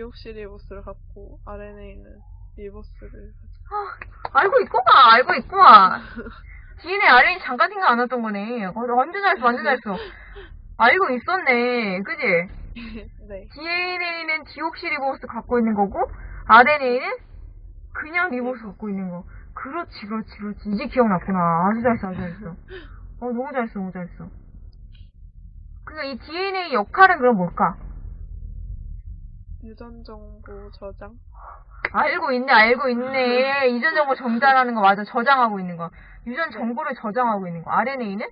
디옥시 리보스를 갖고 RNA는 리보스를 가지고 알고 있구만, 알고 있구만. DNA, RNA 잠깐 생각 안 났던 거네. 어, 완전 잘했어, 완전 잘했어. 알고 있었네. 그지? 네. DNA는 디옥시리보스 갖고 있는 거고, RNA는 그냥 리보스 갖고 있는 거. 그렇지, 그렇지, 그렇지. 이제 기억났구나. 아주 잘했어, 아주 잘했어. 어, 너무 잘했어, 너무 잘했어. 그러니까 이 DNA 역할은 그럼 뭘까? 유전 정보 저장? 알고 있네, 알고 있네. 이전 정보 정자라는 거 맞아. 저장하고 있는 거. 유전 정보를 저장하고 있는 거. RNA는?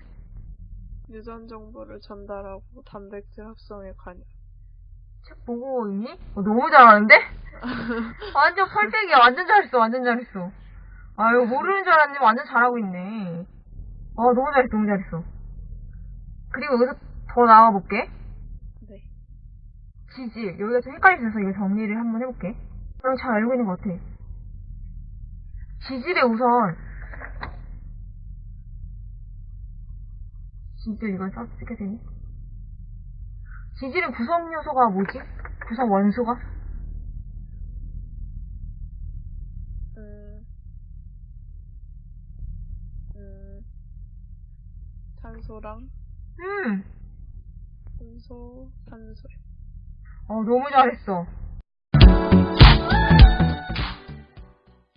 유전 정보를 전달하고 단백질 합성에 관여. 책 보고 있니? 어, 너무 잘하는데? 완전 펄펙이야. 완전 잘했어. 완전 잘했어. 아유, 모르는 줄 알았는데 완전 잘하고 있네. 아, 너무 잘했어. 너무 잘했어. 그리고 여기서 더 나와볼게. 네. 지질. 여기가 좀 헷갈려서 이거 정리를 한번 해볼게. 그럼 잘 알고 있는 것 같아. 지질에 우선 지질 이걸 써쓰게 되니? 지질은 구성 요소가 뭐지? 구성 원소가? 음, 음, 탄소랑 음, 순소, 탄소. 어, 너무 잘했어.